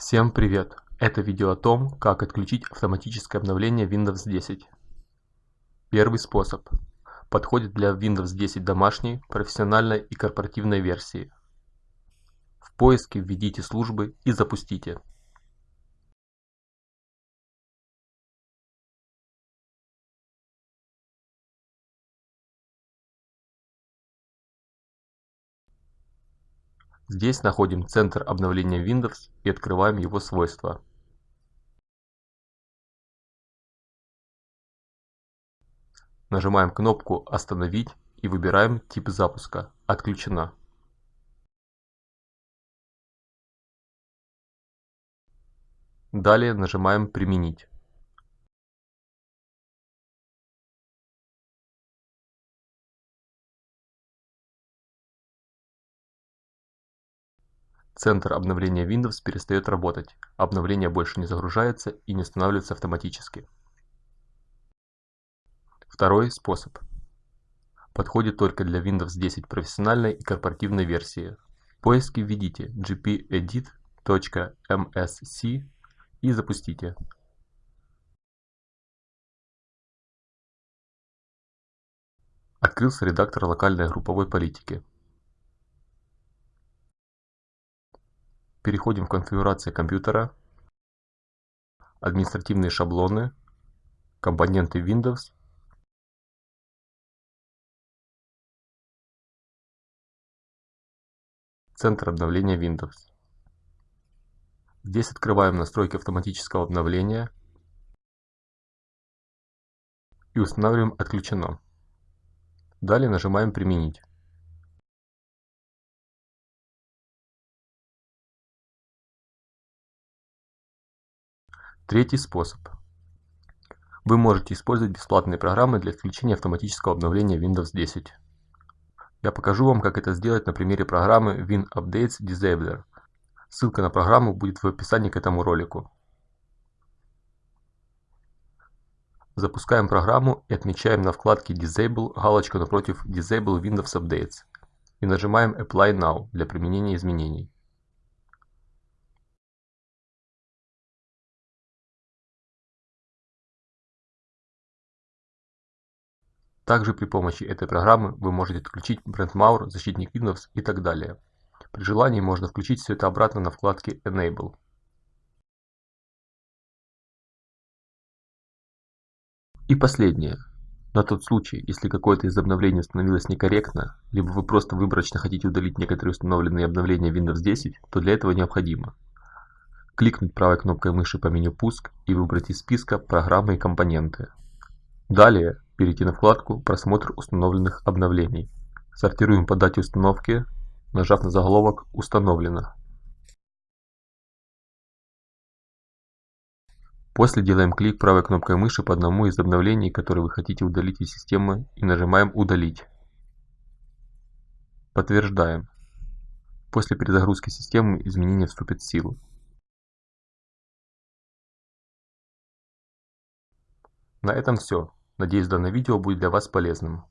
Всем привет! Это видео о том, как отключить автоматическое обновление Windows 10. Первый способ. Подходит для Windows 10 домашней, профессиональной и корпоративной версии. В поиске введите службы и запустите. Здесь находим центр обновления Windows и открываем его свойства. Нажимаем кнопку «Остановить» и выбираем тип запуска «Отключена». Далее нажимаем «Применить». Центр обновления Windows перестает работать, обновление больше не загружается и не устанавливается автоматически. Второй способ. Подходит только для Windows 10 профессиональной и корпоративной версии. В поиске введите gpedit.msc и запустите. Открылся редактор локальной групповой политики. Переходим в конфигурация компьютера, административные шаблоны, компоненты Windows, центр обновления Windows. Здесь открываем настройки автоматического обновления и устанавливаем «Отключено». Далее нажимаем «Применить». Третий способ. Вы можете использовать бесплатные программы для включения автоматического обновления Windows 10. Я покажу вам, как это сделать на примере программы WinUpdates Disabler. Ссылка на программу будет в описании к этому ролику. Запускаем программу и отмечаем на вкладке Disable галочку напротив Disable Windows Updates и нажимаем Apply Now для применения изменений. Также при помощи этой программы вы можете отключить BrandMauer, защитник Windows и так далее. При желании можно включить все это обратно на вкладке Enable. И последнее. На тот случай, если какое-то из обновлений установилось некорректно, либо вы просто выборочно хотите удалить некоторые установленные обновления Windows 10, то для этого необходимо кликнуть правой кнопкой мыши по меню «Пуск» и выбрать из списка «Программы и компоненты». Далее перейти на вкладку «Просмотр установленных обновлений». Сортируем по дате установки, нажав на заголовок «Установлено». После делаем клик правой кнопкой мыши по одному из обновлений, которые вы хотите удалить из системы и нажимаем «Удалить». Подтверждаем. После перезагрузки системы изменения вступят в силу. На этом все. Надеюсь данное видео будет для вас полезным.